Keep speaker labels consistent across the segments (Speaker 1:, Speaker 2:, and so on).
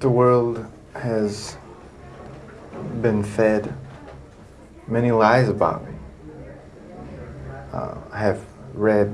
Speaker 1: The world has been fed many lies about me. Uh, I have read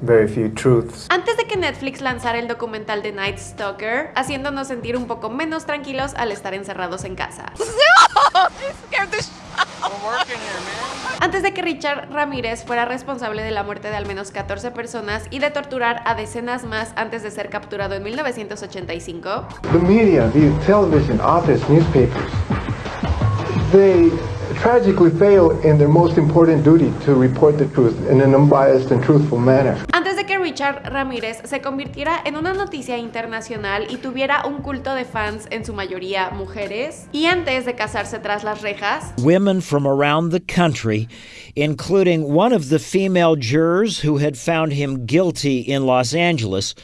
Speaker 1: very few truths.
Speaker 2: Antes de que Netflix lanzara el documental de Night Stalker, haciéndonos sentir un poco menos tranquilos al estar encerrados en casa. Antes de que Richard Ramírez fuera responsable de la muerte de al menos 14 personas y de torturar a decenas más antes de ser capturado en 1985.
Speaker 1: The media, the television, office, newspapers, they tragically fail in their most important duty to report the truth in an unbiased and truthful manner.
Speaker 2: Antes de que Richard Ramírez se convirtiera en una noticia internacional y tuviera un culto de fans en su mayoría mujeres, y antes de casarse tras las rejas,
Speaker 3: women from around the country, including one of the female jurors who had found him guilty in Los Angeles,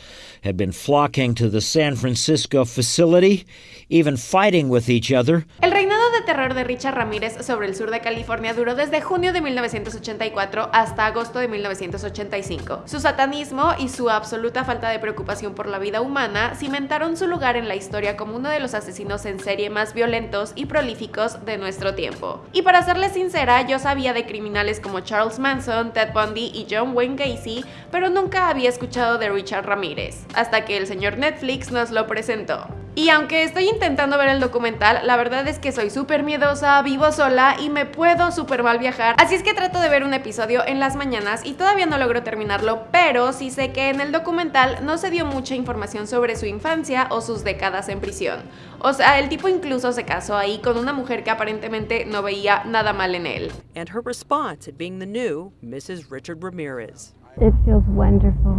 Speaker 3: had been flocking to the San Francisco facility, even fighting with each other.
Speaker 2: El reinado de terror de Richard Ramírez sobre el sur de California duró desde junio de 1984 hasta agosto de 1985. Su satanismo y su absoluta falta de preocupación por la vida humana cimentaron su lugar en la historia como uno de los asesinos en serie más violentos y prolíficos de nuestro tiempo. Y para serles sincera, yo sabía de criminales como Charles Manson, Ted Bundy y John Wayne Gacy, pero nunca había escuchado de Richard Ramírez hasta que el señor Netflix nos lo presentó. Y aunque estoy intentando ver el documental, la verdad es que soy súper miedosa, vivo sola y me puedo súper mal viajar. Así es que trato de ver un episodio en las mañanas y todavía no logro terminarlo, pero sí sé que en el documental no se dio mucha información sobre su infancia o sus décadas en prisión. O sea, el tipo incluso se casó ahí con una mujer que aparentemente no veía nada mal en él.
Speaker 4: And her response at being the new Mrs. Richard Ramirez.
Speaker 5: It feels wonderful.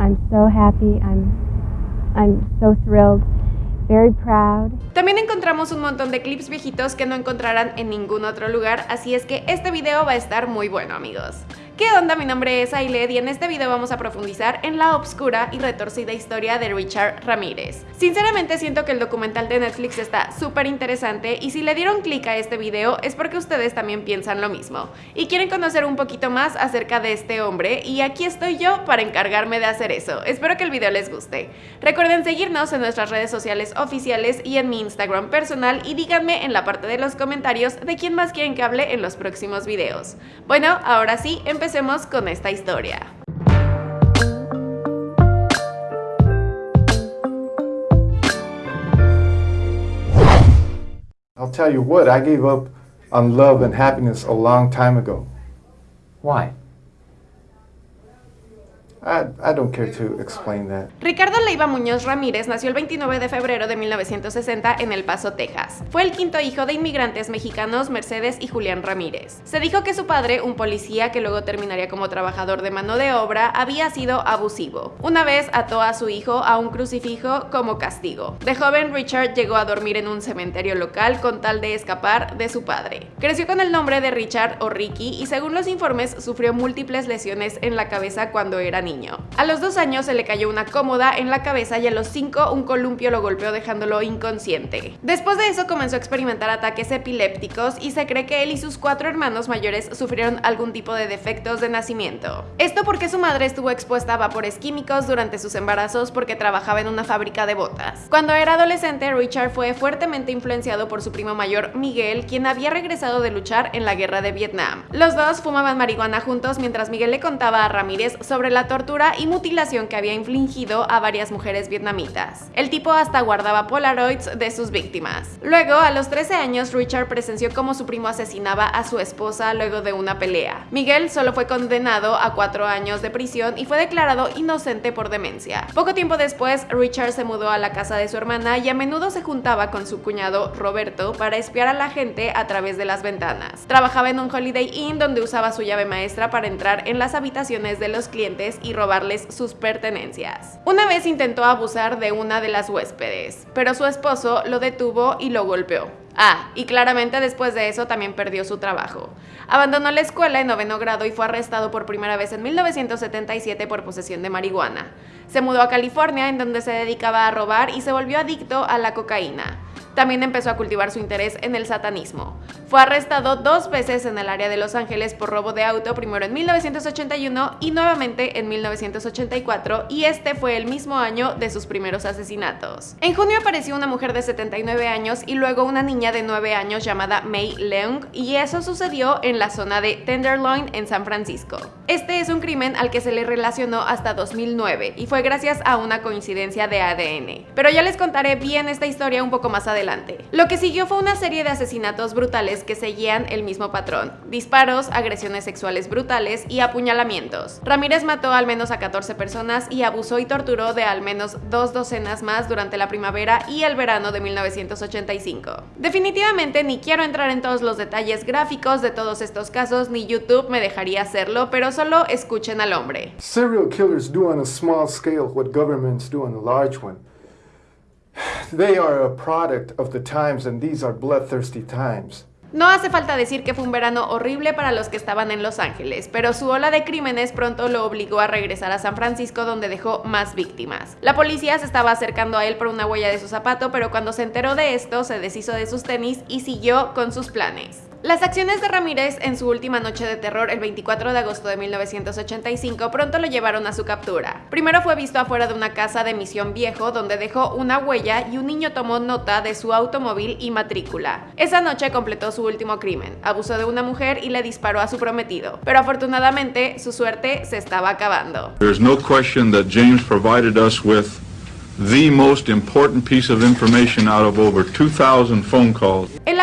Speaker 5: I'm so happy. I'm I'm so thrilled. Very proud.
Speaker 2: También encontramos un montón de clips viejitos que no encontrarán en ningún otro lugar, así es que este video va a estar muy bueno amigos. ¿Qué onda? Mi nombre es Ailed y en este video vamos a profundizar en la obscura y retorcida historia de Richard Ramírez. Sinceramente siento que el documental de Netflix está súper interesante y si le dieron clic a este video es porque ustedes también piensan lo mismo y quieren conocer un poquito más acerca de este hombre y aquí estoy yo para encargarme de hacer eso. Espero que el video les guste. Recuerden seguirnos en nuestras redes sociales oficiales y en mi Instagram personal y díganme en la parte de los comentarios de quién más quieren que hable en los próximos videos. Bueno, ahora sí, empecemos empecemos con esta historia.
Speaker 1: I'll tell you what, I gave up on love and happiness a long time ago.
Speaker 6: Why?
Speaker 1: I, don't care to explain that.
Speaker 2: Ricardo Leiva Muñoz Ramírez nació el 29 de febrero de 1960 en El Paso, Texas. Fue el quinto hijo de inmigrantes mexicanos Mercedes y Julián Ramírez. Se dijo que su padre, un policía que luego terminaría como trabajador de mano de obra, había sido abusivo. Una vez ató a su hijo a un crucifijo como castigo. De joven, Richard llegó a dormir en un cementerio local con tal de escapar de su padre. Creció con el nombre de Richard o Ricky y según los informes sufrió múltiples lesiones en la cabeza cuando era niño. A los dos años se le cayó una cómoda en la cabeza y a los cinco un columpio lo golpeó dejándolo inconsciente. Después de eso comenzó a experimentar ataques epilépticos y se cree que él y sus cuatro hermanos mayores sufrieron algún tipo de defectos de nacimiento. Esto porque su madre estuvo expuesta a vapores químicos durante sus embarazos porque trabajaba en una fábrica de botas. Cuando era adolescente, Richard fue fuertemente influenciado por su primo mayor Miguel, quien había regresado de luchar en la guerra de Vietnam. Los dos fumaban marihuana juntos mientras Miguel le contaba a Ramírez sobre la y mutilación que había infligido a varias mujeres vietnamitas. El tipo hasta guardaba polaroids de sus víctimas. Luego, a los 13 años, Richard presenció cómo su primo asesinaba a su esposa luego de una pelea. Miguel solo fue condenado a cuatro años de prisión y fue declarado inocente por demencia. Poco tiempo después, Richard se mudó a la casa de su hermana y a menudo se juntaba con su cuñado Roberto para espiar a la gente a través de las ventanas. Trabajaba en un Holiday Inn donde usaba su llave maestra para entrar en las habitaciones de los clientes y robarles sus pertenencias. Una vez intentó abusar de una de las huéspedes, pero su esposo lo detuvo y lo golpeó. Ah, y claramente después de eso también perdió su trabajo. Abandonó la escuela en noveno grado y fue arrestado por primera vez en 1977 por posesión de marihuana. Se mudó a California en donde se dedicaba a robar y se volvió adicto a la cocaína. También empezó a cultivar su interés en el satanismo. Fue arrestado dos veces en el área de Los Ángeles por robo de auto, primero en 1981 y nuevamente en 1984, y este fue el mismo año de sus primeros asesinatos. En junio apareció una mujer de 79 años y luego una niña de 9 años llamada May Leung, y eso sucedió en la zona de Tenderloin en San Francisco. Este es un crimen al que se le relacionó hasta 2009 y fue gracias a una coincidencia de ADN. Pero ya les contaré bien esta historia un poco más adelante. Lo que siguió fue una serie de asesinatos brutales que seguían el mismo patrón. Disparos, agresiones sexuales brutales y apuñalamientos. Ramírez mató al menos a 14 personas y abusó y torturó de al menos dos docenas más durante la primavera y el verano de 1985. Definitivamente ni quiero entrar en todos los detalles gráficos de todos estos casos, ni YouTube me dejaría hacerlo, pero solo escuchen al hombre.
Speaker 1: Serial killers do on a small scale what governments do on a large one.
Speaker 2: No hace falta decir que fue un verano horrible para los que estaban en Los Ángeles, pero su ola de crímenes pronto lo obligó a regresar a San Francisco donde dejó más víctimas. La policía se estaba acercando a él por una huella de su zapato, pero cuando se enteró de esto se deshizo de sus tenis y siguió con sus planes. Las acciones de Ramírez en su última noche de terror el 24 de agosto de 1985 pronto lo llevaron a su captura. Primero fue visto afuera de una casa de Misión Viejo donde dejó una huella y un niño tomó nota de su automóvil y matrícula. Esa noche completó su último crimen, abusó de una mujer y le disparó a su prometido, pero afortunadamente su suerte se estaba acabando.
Speaker 6: There's no question that James provided us with the most important piece of information out of over 2,000 phone calls.
Speaker 2: El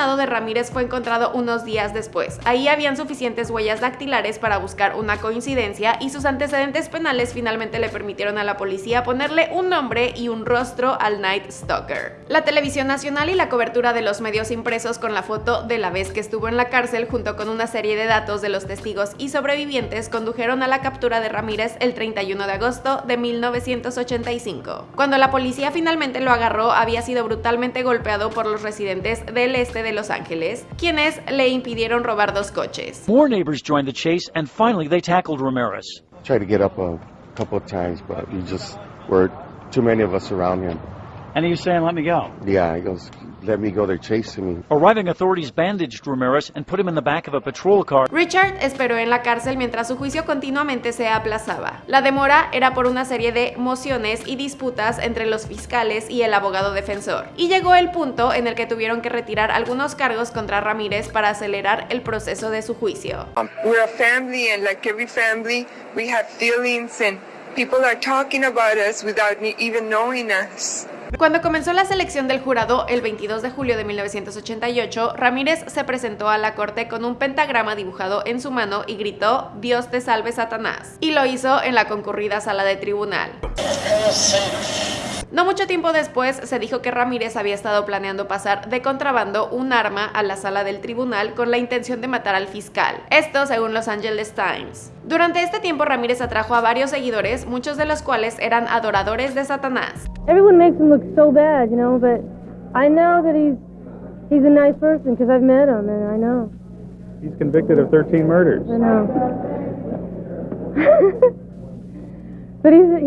Speaker 2: de Ramírez fue encontrado unos días después. Ahí habían suficientes huellas dactilares para buscar una coincidencia y sus antecedentes penales finalmente le permitieron a la policía ponerle un nombre y un rostro al Night Stalker. La televisión nacional y la cobertura de los medios impresos con la foto de la vez que estuvo en la cárcel junto con una serie de datos de los testigos y sobrevivientes condujeron a la captura de Ramírez el 31 de agosto de 1985. Cuando la policía finalmente lo agarró, había sido brutalmente golpeado por los residentes del este de Los Ángeles, quienes le impidieron robar dos coches.
Speaker 7: More neighbors joined the chase, and finally they tackled Ramirez.
Speaker 8: Tried to get up a couple of times, but he just were too many of us around him.
Speaker 7: And he was saying, let me go.
Speaker 8: Yeah, he goes, let me go. They're chasing me.
Speaker 7: Arriving authorities bandaged Ramirez and put him in the back of a patrol car.
Speaker 2: Richard esperó en la cárcel mientras su juicio continuamente se aplazaba. La demora era por una serie de mociones y disputas entre los fiscales y el abogado defensor. Y llegó el punto en el que tuvieron que retirar algunos cargos contra Ramírez para acelerar el proceso de su juicio.
Speaker 9: We're a family, and like every family, we have feelings, and people are talking about us without me even knowing us.
Speaker 2: Cuando comenzó la selección del jurado el 22 de julio de 1988, Ramírez se presentó a la corte con un pentagrama dibujado en su mano y gritó Dios te salve Satanás. Y lo hizo en la concurrida sala de tribunal. No mucho tiempo después se dijo que Ramírez había estado planeando pasar de contrabando un arma a la sala del tribunal con la intención de matar al fiscal. Esto según Los Angeles Times. Durante este tiempo Ramírez atrajo a varios seguidores, muchos de los cuales eran adoradores de Satanás.
Speaker 5: Everyone makes him look so bad, you know, but I know that he's he's a nice person because I've met him and I know.
Speaker 10: He's convicted of 13 murders.
Speaker 5: I know. but.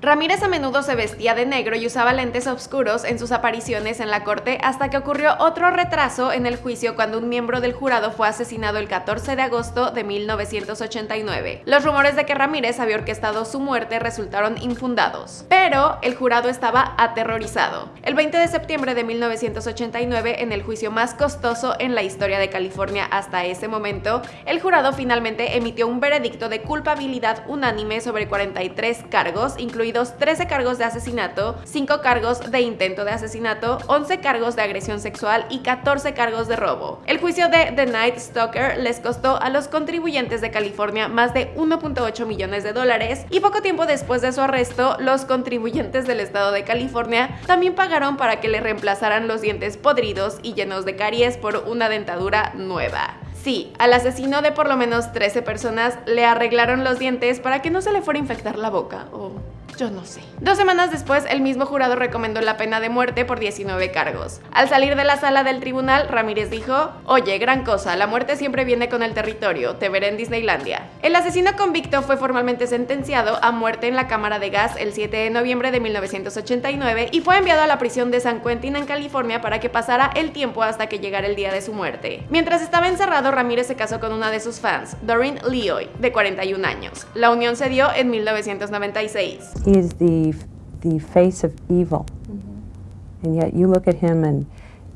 Speaker 2: Ramírez a menudo se vestía de negro y usaba lentes oscuros en sus apariciones en la corte hasta que ocurrió otro retraso en el juicio cuando un miembro del jurado fue asesinado el 14 de agosto de 1989. Los rumores de que Ramírez había orquestado su muerte resultaron infundados, pero el jurado estaba aterrorizado. El 20 de septiembre de 1989, en el juicio más costoso en la historia de California hasta ese momento, el jurado finalmente emitió un veredicto de culpabilidad unánime sobre 43 cargos, incluidos 13 cargos de asesinato, 5 cargos de intento de asesinato, 11 cargos de agresión sexual y 14 cargos de robo. El juicio de The Night Stalker les costó a los contribuyentes de California más de 1.8 millones de dólares y poco tiempo después de su arresto, los contribuyentes del estado de California también pagaron para que le reemplazaran los dientes podridos y llenos de caries por una dentadura nueva. Sí, al asesino de por lo menos 13 personas le arreglaron los dientes para que no se le fuera a infectar la boca o yo no sé. Dos semanas después, el mismo jurado recomendó la pena de muerte por 19 cargos. Al salir de la sala del tribunal, Ramírez dijo, oye, gran cosa, la muerte siempre viene con el territorio, te veré en Disneylandia. El asesino convicto fue formalmente sentenciado a muerte en la cámara de gas el 7 de noviembre de 1989 y fue enviado a la prisión de San Quentin en California para que pasara el tiempo hasta que llegara el día de su muerte. Mientras estaba encerrado, Ramírez se casó con una de sus fans, Doreen Leoy, de 41 años. La unión se dio en 1996.
Speaker 11: He is the, the face of evil. Mm-hmm. And yet you look at him and,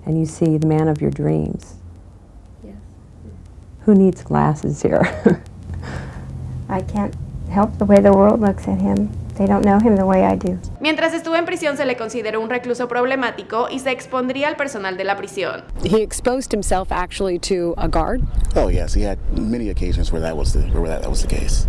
Speaker 11: and you see the man of your dreams.
Speaker 5: Yes.
Speaker 11: Who needs glasses here?
Speaker 5: I can't help the way the world looks at him. They don't know him the way I do.
Speaker 2: Mientras estuvo en prisión se le consideró un recluso problemático y se expondría al personal de la prisión.
Speaker 12: He exposed himself actually to a guard.
Speaker 13: Oh yes, he had many occasions where that was the where that, that was the case.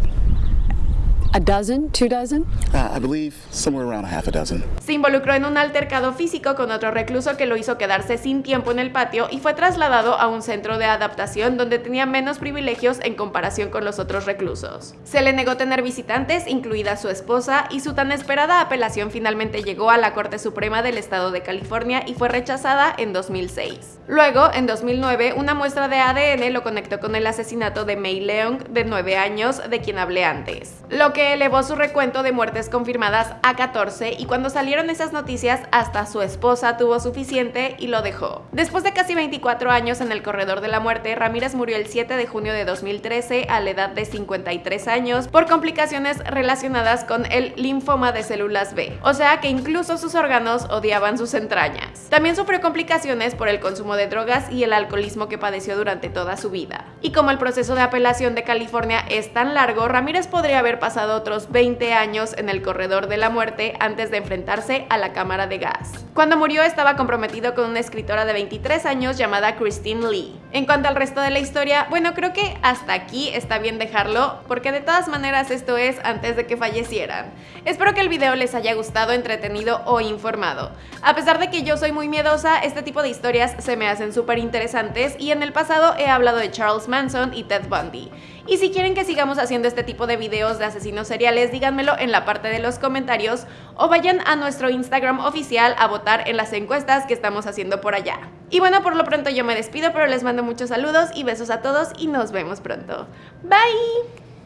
Speaker 12: A dozen? Two dozen?
Speaker 13: Uh, I believe somewhere around a half a dozen.
Speaker 2: Se involucró en un altercado físico con otro recluso que lo hizo quedarse sin tiempo en el patio y fue trasladado a un centro de adaptación donde tenía menos privilegios en comparación con los otros reclusos. Se le negó tener visitantes, incluida su esposa, y su tan esperada apelación finalmente llegó a la Corte Suprema del Estado de California y fue rechazada en 2006. Luego, en 2009, una muestra de ADN lo conectó con el asesinato de May Leong, de 9 años, de quien hablé antes. Lo que elevó su recuento de muertes confirmadas a 14 y cuando salieron esas noticias hasta su esposa tuvo suficiente y lo dejó. Después de casi 24 años en el corredor de la muerte, Ramírez murió el 7 de junio de 2013 a la edad de 53 años por complicaciones relacionadas con el linfoma de células B, o sea que incluso sus órganos odiaban sus entrañas. También sufrió complicaciones por el consumo de drogas y el alcoholismo que padeció durante toda su vida. Y como el proceso de apelación de California es tan largo, Ramírez podría haber otros 20 años en el corredor de la muerte antes de enfrentarse a la cámara de gas. Cuando murió estaba comprometido con una escritora de 23 años llamada Christine Lee. En cuanto al resto de la historia, bueno, creo que hasta aquí está bien dejarlo, porque de todas maneras esto es antes de que fallecieran. Espero que el video les haya gustado, entretenido o informado. A pesar de que yo soy muy miedosa, este tipo de historias se me hacen súper interesantes y en el pasado he hablado de Charles Manson y Ted Bundy. Y si quieren que sigamos haciendo este tipo de videos de asesinos seriales, díganmelo en la parte de los comentarios o vayan a nuestro Instagram oficial a votar en las encuestas que estamos haciendo por allá. Y bueno, por lo pronto yo me despido, pero les mando muchos saludos y besos a todos y nos vemos pronto. Bye!